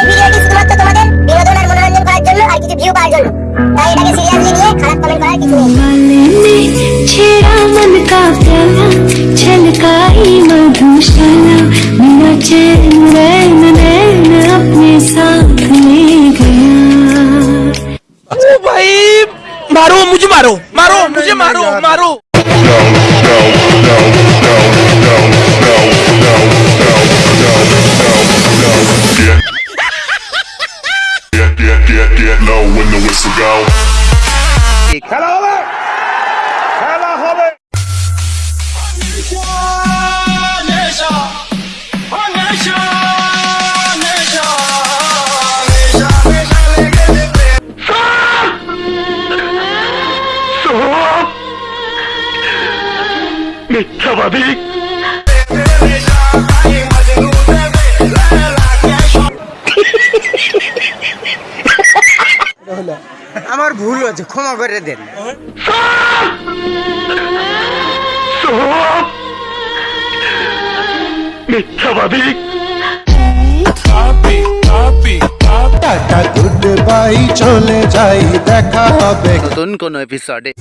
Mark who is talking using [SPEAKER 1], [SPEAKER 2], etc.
[SPEAKER 1] এই ভিডিওটি শুধুমাত্র তোমাদের বিনোদন আর মনোরঞ্জন করার জন্য আর কিছু ভিউ পাওয়ার জন্য তাই এটাকে সিরিয়াসলি নিয়ে খারাপ কমেন্ট করার কিছু নেই
[SPEAKER 2] वाले ने छेड़ा मन का प्याला छलकाई मधुशाला मेरा चैन रैन रैन अपने साथ ले गया
[SPEAKER 3] ओ भाई मारो मुझे मारो मारो मुझे मारो मारो
[SPEAKER 4] Get, get, get, get low when the whistle go.
[SPEAKER 5] আমার ভুল হয়েছে ক্ষমা করে দেন।
[SPEAKER 6] টাটা গুড বাই চলে যাই দেখা হবে।
[SPEAKER 7] নতুন কোন এপিসোডে